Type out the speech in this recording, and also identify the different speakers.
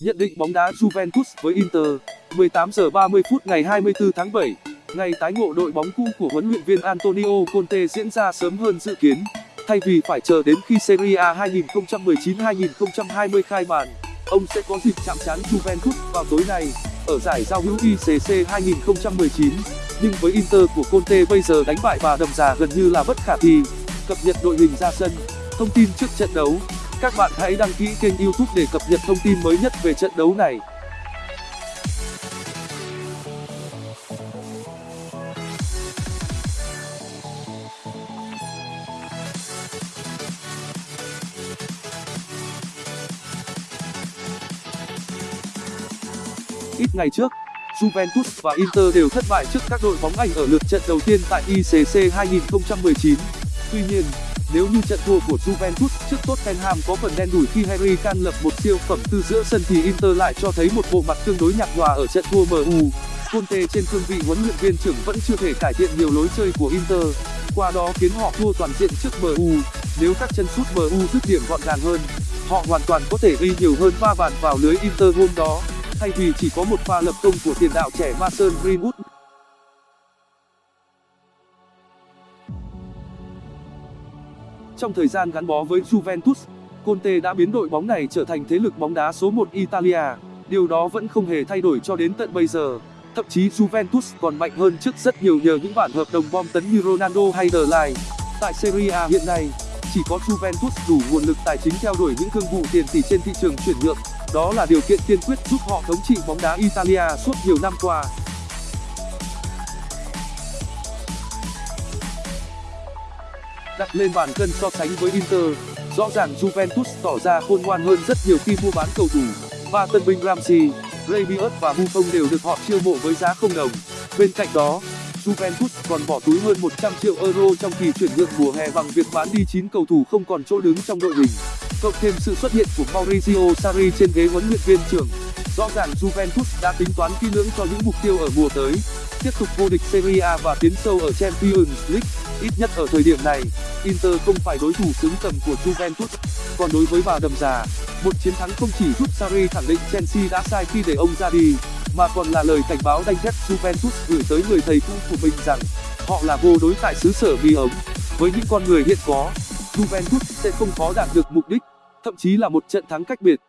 Speaker 1: Nhận định bóng đá Juventus với Inter 18 giờ 30 phút ngày 24 tháng 7 Ngày tái ngộ đội bóng cũ của huấn luyện viên Antonio Conte diễn ra sớm hơn dự kiến, Thay vì phải chờ đến khi Serie A 2019-2020 khai màn, Ông sẽ có dịp chạm trán Juventus vào tối nay ở giải giao hữu ICC 2019 Nhưng với Inter của Conte bây giờ đánh bại bà đầm già gần như là bất khả thi. Cập nhật đội hình ra sân, Thông tin trước trận đấu. Các bạn hãy đăng ký kênh youtube để cập nhật thông tin mới nhất về trận đấu này. Ít ngày trước Juventus và Inter đều thất bại trước các đội bóng Anh ở lượt trận đầu tiên tại ICC 2019. Tuy nhiên, nếu như trận thua của Juventus trước Tottenham có phần đen đủi khi Harry Kane lập một siêu phẩm từ giữa sân thì Inter lại cho thấy một bộ mặt tương đối nhạt nhòa ở trận thua MU. Conte trên cương vị huấn luyện viên trưởng vẫn chưa thể cải thiện nhiều lối chơi của Inter, qua đó khiến họ thua toàn diện trước MU. Nếu các chân sút MU dứt điểm gọn gàng hơn, họ hoàn toàn có thể ghi nhiều hơn 3 bàn vào lưới Inter hôm đó, thay vì chỉ có một pha lập công của tiền đạo trẻ Mason Greenwood. Trong thời gian gắn bó với Juventus, Conte đã biến đội bóng này trở thành thế lực bóng đá số 1 Italia. Điều đó vẫn không hề thay đổi cho đến tận bây giờ. Thậm chí Juventus còn mạnh hơn trước rất nhiều nhờ những bản hợp đồng bom tấn như Ronaldo hay The Ligt. Tại Serie A hiện nay, chỉ có Juventus đủ nguồn lực tài chính theo đuổi những thương vụ tiền tỷ trên thị trường chuyển nhượng. Đó là điều kiện tiên quyết giúp họ thống trị bóng đá Italia suốt nhiều năm qua. đặt lên bàn cân so sánh với Inter, rõ ràng Juventus tỏ ra khôn ngoan hơn rất nhiều khi mua bán cầu thủ, và tân binh Ramsey, Rabiot và Buffon đều được họ chiêu mộ với giá không đồng. Bên cạnh đó, Juventus còn bỏ túi hơn 100 triệu euro trong kỳ chuyển nhượng mùa hè bằng việc bán đi 9 cầu thủ không còn chỗ đứng trong đội hình. Cộng thêm sự xuất hiện của Maurizio Sarri trên ghế huấn luyện viên trưởng, rõ ràng Juventus đã tính toán kỹ lưỡng cho những mục tiêu ở mùa tới, tiếp tục vô địch Serie A và tiến sâu ở Champions League. Ít nhất ở thời điểm này, Inter không phải đối thủ xứng tầm của Juventus. Còn đối với bà đầm già, một chiến thắng không chỉ giúp Sarri khẳng định Chelsea đã sai khi để ông ra đi, mà còn là lời cảnh báo đanh thép Juventus gửi tới người thầy cũ của mình rằng họ là vô đối tại xứ sở bí ống. Với những con người hiện có, Juventus sẽ không khó đạt được mục đích, thậm chí là một trận thắng cách biệt.